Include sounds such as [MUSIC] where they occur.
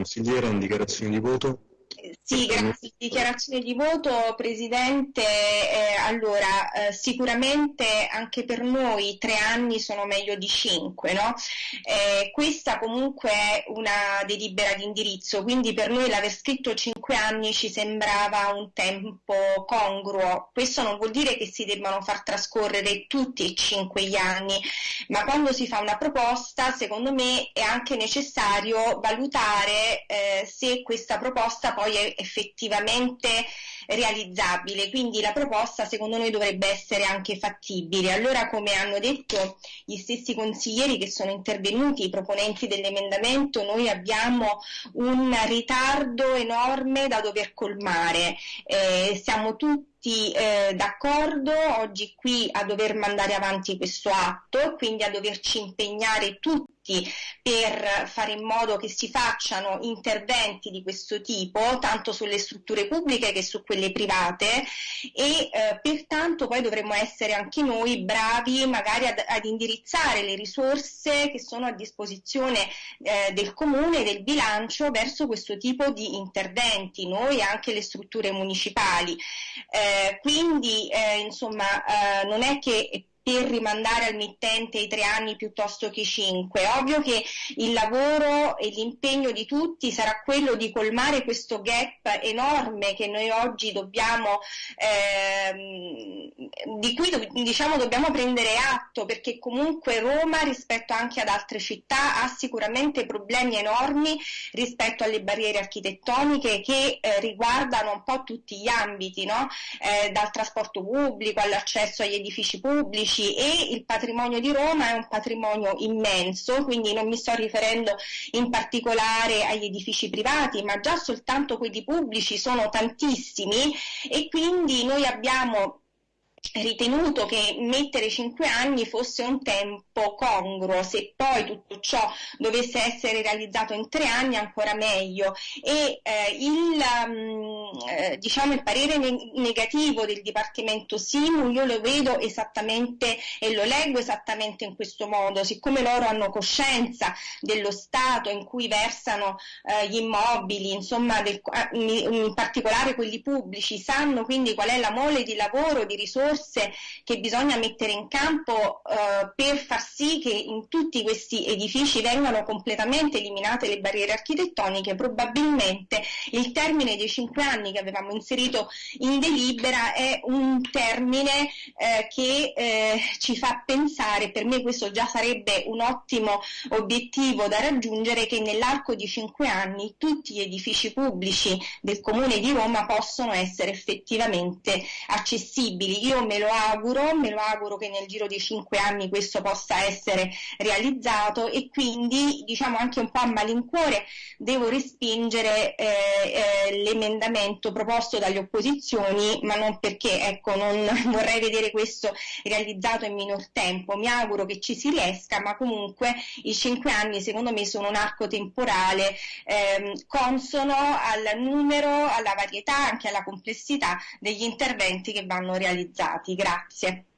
Consigliera, in dichiarazione di voto. Sì, grazie. Dichiarazione di voto, Presidente. Eh, allora, eh, sicuramente anche per noi tre anni sono meglio di cinque, no? Eh, questa comunque è una delibera di indirizzo, quindi per noi l'aver scritto cinque anni ci sembrava un tempo congruo. Questo non vuol dire che si debbano far trascorrere tutti e cinque gli anni, ma quando si fa una proposta, secondo me è anche necessario valutare eh, se questa proposta poi è effettivamente realizzabile, quindi la proposta secondo noi dovrebbe essere anche fattibile. Allora come hanno detto gli stessi consiglieri che sono intervenuti, i proponenti dell'emendamento, noi abbiamo un ritardo enorme da dover colmare, eh, siamo tutti eh, d'accordo oggi qui a dover mandare avanti questo atto, quindi a doverci impegnare tutti per fare in modo che si facciano interventi di questo tipo, tanto sulle strutture pubbliche che su quelle private e eh, pertanto poi dovremmo essere anche noi bravi magari ad, ad, indirizzare le risorse che sono a disposizione eh, del comune, del bilancio verso questo tipo di interventi, noi e anche le strutture municipali. Eh, quindi eh, insomma eh, non è che per rimandare al mittente i tre anni piuttosto che i cinque. Ovvio che il lavoro e l'impegno di tutti sarà quello di colmare questo gap enorme che noi oggi dobbiamo, ehm, di cui diciamo, dobbiamo prendere atto, perché comunque Roma rispetto anche ad altre città ha sicuramente problemi enormi rispetto alle barriere architettoniche che eh, riguardano un po' tutti gli ambiti, no? eh, dal trasporto pubblico all'accesso agli edifici pubblici pubblici e il patrimonio di Roma è un patrimonio immenso, quindi non mi sto riferendo in particolare agli edifici privati, ma già soltanto quelli pubblici sono tantissimi e quindi noi abbiamo ritenuto che mettere 5 anni fosse un tempo congruo, se poi tutto ciò dovesse essere realizzato in 3 anni ancora meglio. E eh, il, um, eh, diciamo, il parere ne- negativo del Dipartimento Simu io lo vedo esattamente e lo leggo esattamente in questo modo, siccome loro hanno coscienza dello stato in cui versano eh, gli immobili, insomma del, in particolare quelli pubblici, sanno quindi qual è la mole di lavoro, di risorse risorse che bisogna mettere in campo eh, per far sì che in tutti questi edifici vengano completamente eliminate le barriere architettoniche, probabilmente il termine dei cinque anni che avevamo inserito in delibera è un termine eh, che eh, ci fa pensare, per me questo già sarebbe un ottimo obiettivo da raggiungere, che nell'arco di cinque anni tutti gli edifici pubblici del Comune di Roma possono essere effettivamente accessibili. Io me lo auguro, me lo auguro che nel giro di cinque anni questo possa essere realizzato e quindi diciamo anche un po' a malincuore devo respingere eh, eh, l'emendamento proposto dalle opposizioni, ma non perché ecco, non [LAUGHS] vorrei vedere questo realizzato in minor tempo, mi auguro che ci si riesca, ma comunque i cinque anni secondo me sono un arco temporale ehm, consono al numero, alla varietà, anche alla complessità degli interventi che vanno realizzati. Grazie.